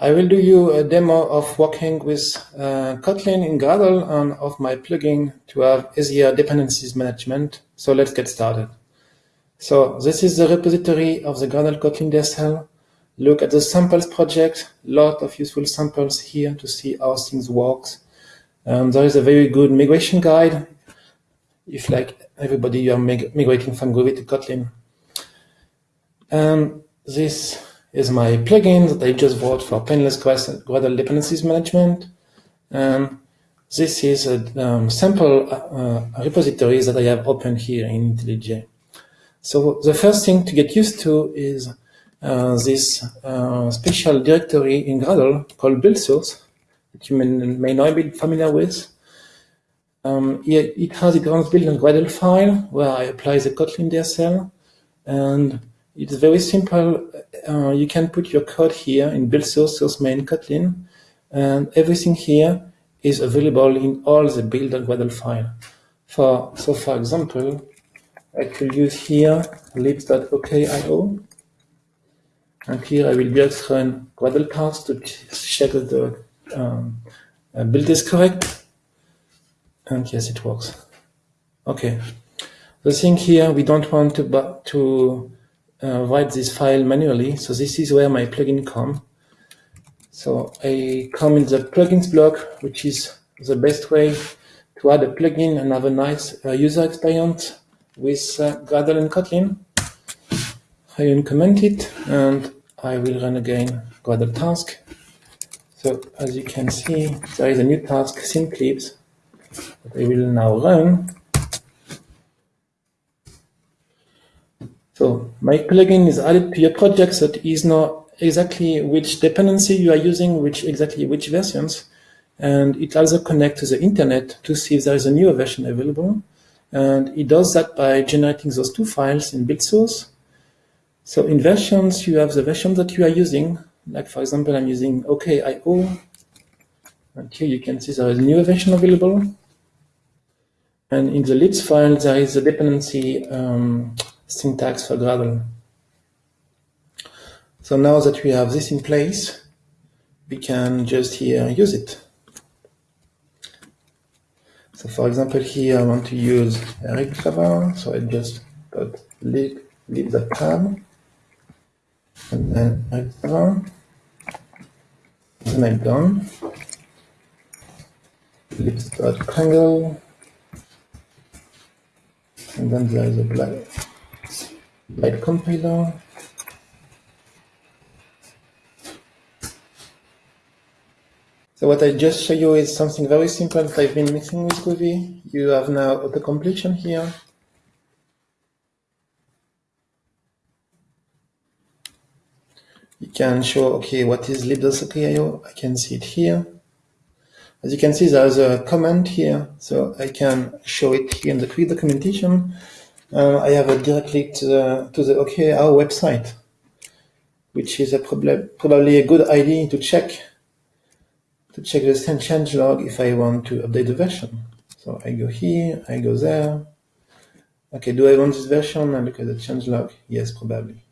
I will do you a demo of working with uh, Kotlin in Gradle and of my plugin to have easier dependencies management. So let's get started. So this is the repository of the Gradle Kotlin DSL. Look at the samples project, lot of useful samples here to see how things works. Um, there is a very good migration guide if like everybody you are mig migrating from Groovy to Kotlin. And this is my plugin that I just bought for painless Gradle dependencies management. And this is a um, sample uh, repository that I have opened here in IntelliJ. So the first thing to get used to is uh, this uh, special directory in Gradle called build source that you may, may not be familiar with. Um, it, it has its own built in Gradle file where I apply the Kotlin DSL and it's very simple. Uh, you can put your code here in build source, source main Kotlin, and everything here is available in all the build and Gradle file. For, so for example, I could use here libs.okio, and here I will just run Gradle parse to check that the um, uh, build is correct. And yes, it works. Okay. The thing here, we don't want to, to write this file manually. So this is where my plugin come. So I come in the plugins block, which is the best way to add a plugin and have a nice uh, user experience with uh, Gradle and Kotlin. I uncomment it and I will run again Gradle task. So as you can see, there is a new task, syncLibs, that I will now run. So my plugin is added to your project so it is not exactly which dependency you are using, which exactly which versions. And it also connects to the internet to see if there is a newer version available. And it does that by generating those two files in build source. So in versions, you have the version that you are using. Like for example, I'm using OKIO. And here you can see there is a newer version available. And in the libs file, there is a dependency um, syntax for Gradle. So now that we have this in place, we can just here use it. So for example, here I want to use Eric Clava, so I just put lib, lib.tab, and then Eric Clava, then I'm done. libs.kringle, and then there is a black light compiler. So what I just show you is something very simple that I've been mixing with Groovy. You have now auto-completion here. You can show, okay, what is lib.okio? I can see it here. As you can see, there's a comment here, so I can show it here in the quick documentation uh, I have a direct link to the, to the Okio website, which is a prob probably a good idea to check to check the change log if I want to update the version. So I go here, I go there. Okay, do I want this version? And look at the change log. Yes, probably.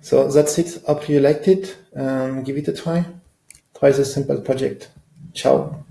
So that's it. Hope you liked it. Um, give it a try. Try the simple project. Ciao.